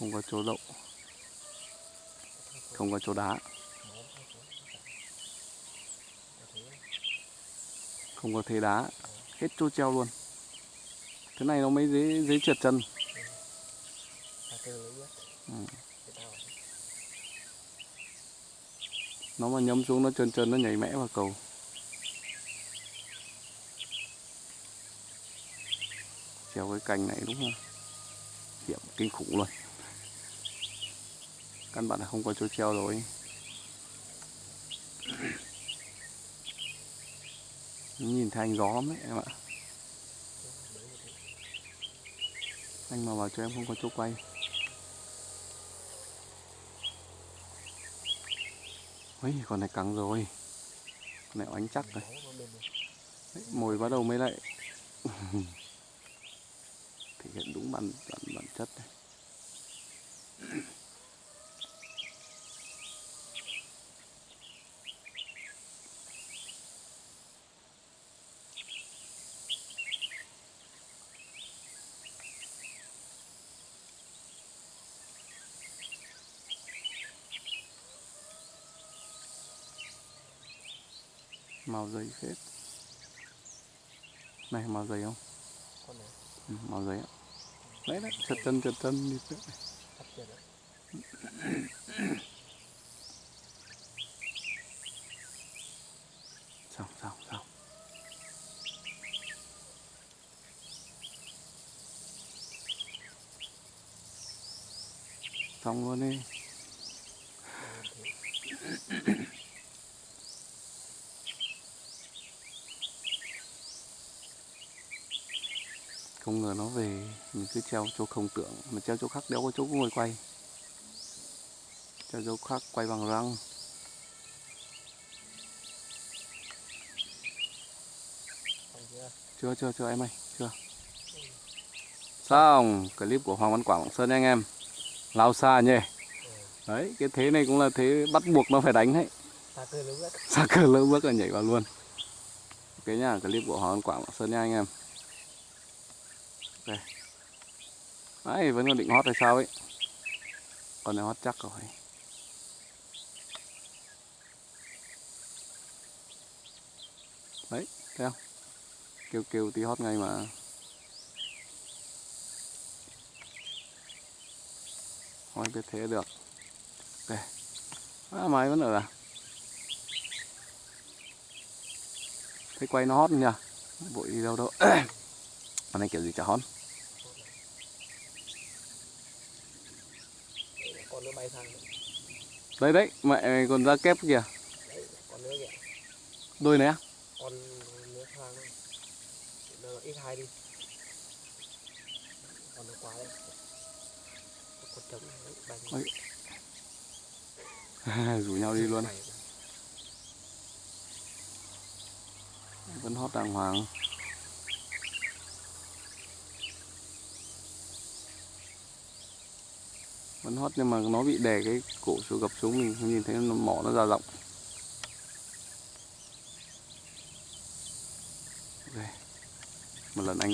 không có chỗ đậu. Không có chỗ đá. Không có thế đá. Hết chỗ treo luôn. Thế này nó mới dễ dễ trượt chân. Ừ. nó mà nhấm xuống nó trơn trơn, nó nhảy mẽ vào cầu. Treo cái cành này đúng không? hiểm kinh khủng luôn căn bản là không có chỗ treo rồi. Nhìn thấy anh gió lắm đấy em ạ. Anh mà bảo cho em không có chỗ quay. Ấy con này cắn rồi. Con này oánh chắc rồi. Đấy, Mồi bắt đầu mới lại. Thể hiện đúng bản, bản, bản chất này Màu dày phết. Này màu dày không? Ừ, màu ạ. Đấy đấy, chật chân chật chân đi phết Xong xong xong. Xong luôn đi Không ngờ nó về Mình cứ treo chỗ không tưởng Mà treo chỗ khác đéo có chỗ ngồi quay. Treo chỗ khác quay bằng răng. Chưa chưa chưa em ơi chưa. Xong clip của Hoàng Văn Quảng Lạng Sơn nha anh em. Lao xa nhỉ? Đấy cái thế này cũng là thế bắt buộc nó phải đánh đấy. Xa cờ lỡ bước là nhảy vào luôn. Ok nhá clip của Hoàng Văn Quảng Lạng Sơn nha anh em ok đấy vẫn còn định hót hay sao ấy. Còn này hót chắc rồi. Đấy thấy không? Kêu kêu tí hót ngay mà. Thôi biết thế được. Ok à, máy vẫn ở à? Thấy quay nó hót nhỉ? Vội đi đâu đâu Con này kiểu gì chả hót. Con nữa bay sang đấy Đấy đấy mẹ còn ra kép kìa. Đấy con nữa kìa. Đôi này á? Con nữa sang đấy nó ít hai đi. Con nó quá đấy. Con đấy bay Ôi. Rủ nhau đi luôn. Vẫn hót đàng hoàng Vẫn hót nhưng mà nó bị đè cái cổ xuống, gập xuống mình, không nhìn thấy nó mỏ nó ra rộng Ok. Một lần anh